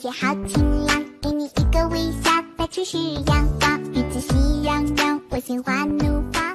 天好晴朗给你一个微笑到处是阳光日子喜洋洋我心花怒放。